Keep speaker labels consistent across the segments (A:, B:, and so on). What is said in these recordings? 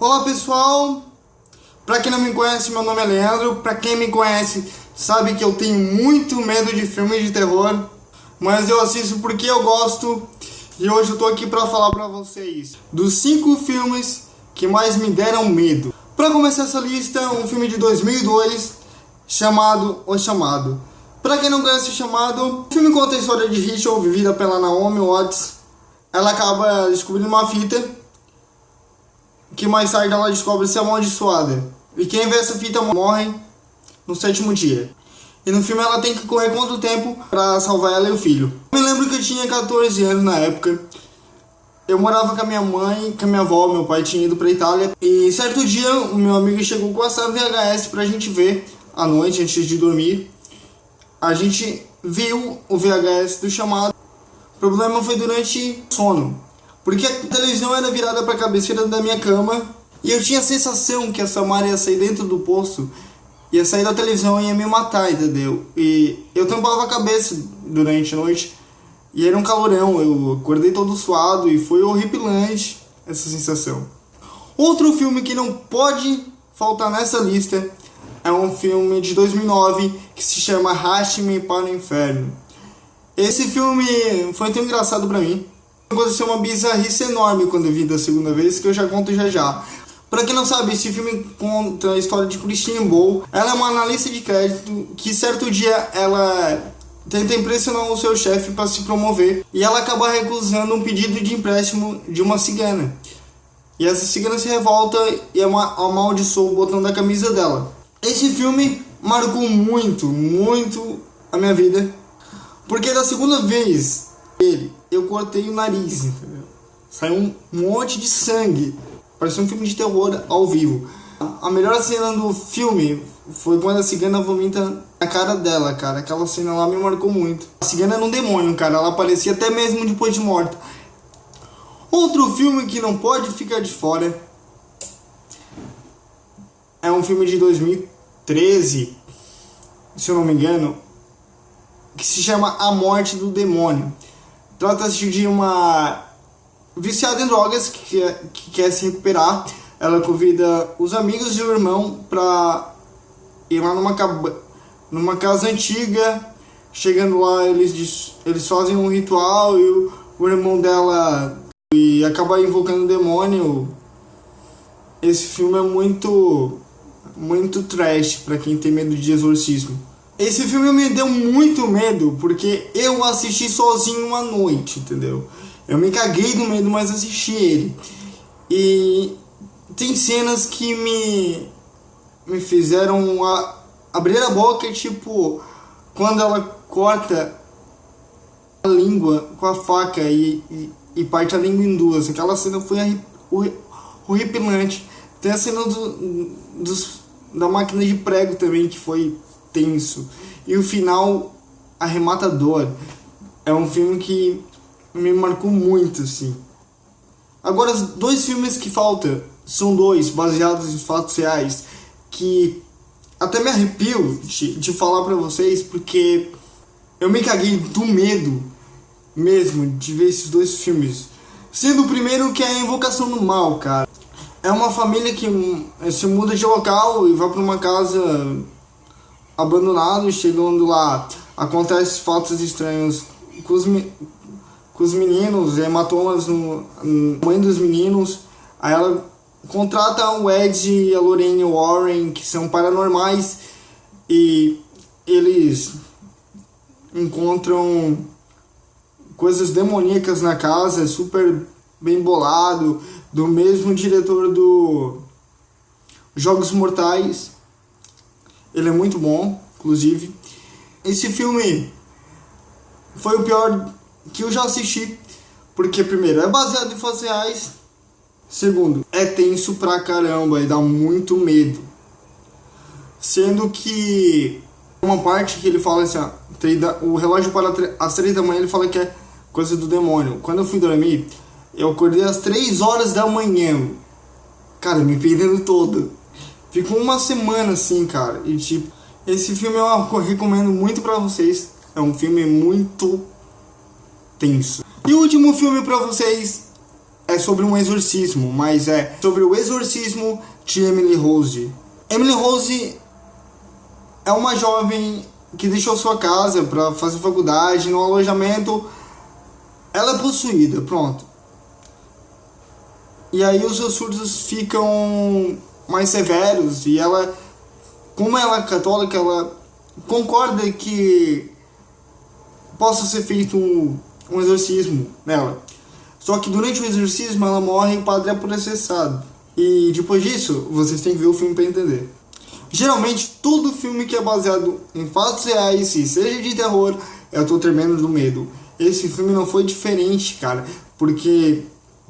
A: Olá pessoal, pra quem não me conhece, meu nome é Leandro, pra quem me conhece sabe que eu tenho muito medo de filmes de terror, mas eu assisto porque eu gosto e hoje eu tô aqui pra falar pra vocês dos 5 filmes que mais me deram medo. Pra começar essa lista, um filme de 2002 chamado O Chamado. Pra quem não conhece O Chamado, o filme conta a história de Rachel, vivida pela Naomi Watts. Ela acaba descobrindo uma fita que mais tarde ela descobre ser amaldiçoada. E quem vê essa fita morre no sétimo dia. E no filme ela tem que correr contra o tempo para salvar ela e o filho. Eu me lembro que eu tinha 14 anos na época. Eu morava com a minha mãe, com a minha avó, meu pai tinha ido pra Itália. E certo dia o meu amigo chegou com essa VHS pra gente ver à noite, antes de dormir. A gente viu o VHS do chamado. O problema foi durante sono. Porque a televisão era virada para a cabeceira da minha cama e eu tinha a sensação que a Samara ia sair dentro do poço, ia sair da televisão e ia me matar, entendeu? E eu tampava a cabeça durante a noite e era um calorão, eu acordei todo suado e foi horripilante essa sensação. Outro filme que não pode faltar nessa lista é um filme de 2009 que se chama Raste-me para o Inferno. Esse filme foi tão engraçado para mim Aconteceu uma bizarrice enorme quando eu vi da segunda vez, que eu já conto já já. Pra quem não sabe, esse filme conta a história de Christine Bowl. Ela é uma analista de crédito que certo dia ela tenta impressionar o seu chefe para se promover e ela acaba recusando um pedido de empréstimo de uma cigana. E essa cigana se revolta e amaldiçoa o botão da camisa dela. Esse filme marcou muito, muito a minha vida, porque da segunda vez ele eu cortei o nariz, entendeu? Saiu um monte de sangue. Parecia um filme de terror ao vivo. A melhor cena do filme foi quando a cigana vomita na cara dela, cara. Aquela cena lá me marcou muito. A cigana era um demônio, cara. Ela aparecia até mesmo depois de morta. Outro filme que não pode ficar de fora é um filme de 2013, se eu não me engano, que se chama A Morte do Demônio. Trata-se de uma viciada em drogas que quer, que quer se recuperar. Ela convida os amigos e o irmão para ir lá numa, numa casa antiga. Chegando lá, eles, eles fazem um ritual e o, o irmão dela e acaba invocando o demônio. Esse filme é muito muito trash para quem tem medo de exorcismo. Esse filme me deu muito medo, porque eu assisti sozinho uma noite, entendeu? Eu me caguei do medo, mas assisti ele. E tem cenas que me, me fizeram a, abrir a boca, tipo, quando ela corta a língua com a faca e, e, e parte a língua em duas. Aquela cena foi horripilante. Tem a cena do, dos, da máquina de prego também, que foi tenso. E o final arrematador. É um filme que me marcou muito, assim. Agora, os dois filmes que faltam são dois, baseados em fatos reais, que até me arrepio de, de falar pra vocês, porque eu me caguei do medo mesmo de ver esses dois filmes. Sendo o primeiro que é a Invocação do Mal, cara. É uma família que se muda de local e vai para uma casa abandonado, chegando lá, acontece fatos estranhos com os, com os meninos, hematomas no, no mãe dos meninos, aí ela contrata o Ed e a Lorraine Warren, que são paranormais, e eles encontram coisas demoníacas na casa, super bem bolado, do mesmo diretor do Jogos Mortais. Ele é muito bom, inclusive. Esse filme foi o pior que eu já assisti, porque primeiro é baseado em fatos reais, segundo é tenso pra caramba e dá muito medo. Sendo que uma parte que ele fala assim, o relógio para as três da manhã ele fala que é coisa do demônio. Quando eu fui dormir, eu acordei às três horas da manhã. Cara, me perdendo todo. Ficou uma semana assim, cara. E tipo, esse filme eu recomendo muito pra vocês. É um filme muito tenso. E o último filme pra vocês é sobre um exorcismo, mas é sobre o exorcismo de Emily Rose. Emily Rose é uma jovem que deixou sua casa para fazer faculdade no alojamento. Ela é possuída, pronto. E aí os seus surtos ficam mais severos e ela, como ela é católica, ela concorda que possa ser feito um, um exorcismo nela. Só que durante o exorcismo ela morre e o padre é processado. E depois disso, vocês têm que ver o filme para entender. Geralmente, todo filme que é baseado em fatos reais, se seja de terror, eu tô tremendo do medo. Esse filme não foi diferente, cara, porque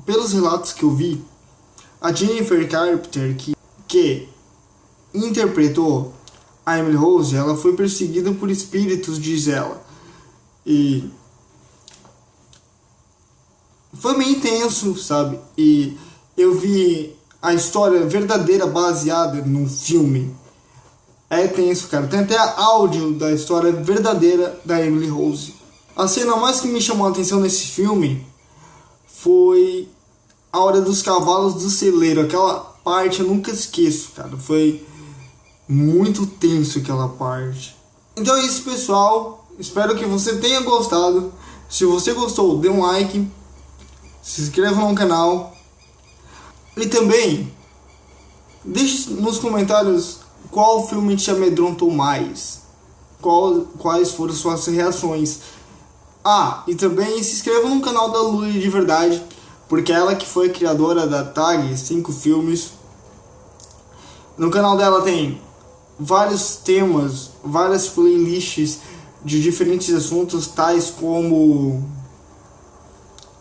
A: pelos relatos que eu vi, a Jennifer Carpenter, que, que interpretou a Emily Rose, ela foi perseguida por espíritos, diz ela. E foi meio intenso, sabe? E eu vi a história verdadeira baseada num filme. É tenso, cara. Tem até áudio da história verdadeira da Emily Rose. A cena mais que me chamou a atenção nesse filme foi a hora dos cavalos do celeiro. Aquela parte eu nunca esqueço, cara. Foi muito tenso aquela parte. Então é isso, pessoal. Espero que você tenha gostado. Se você gostou, dê um like. Se inscreva no canal. E também, deixe nos comentários qual filme te amedrontou mais. Qual, quais foram suas reações. Ah, e também se inscreva no canal da Luli de Verdade, porque ela que foi criadora da Tag 5 Filmes. No canal dela tem vários temas, várias playlists de diferentes assuntos, tais como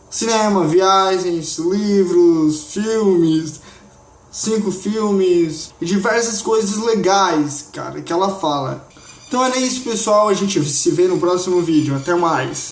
A: cinema, viagens, livros, filmes, cinco filmes e diversas coisas legais, cara, que ela fala. Então é isso, pessoal. A gente se vê no próximo vídeo. Até mais.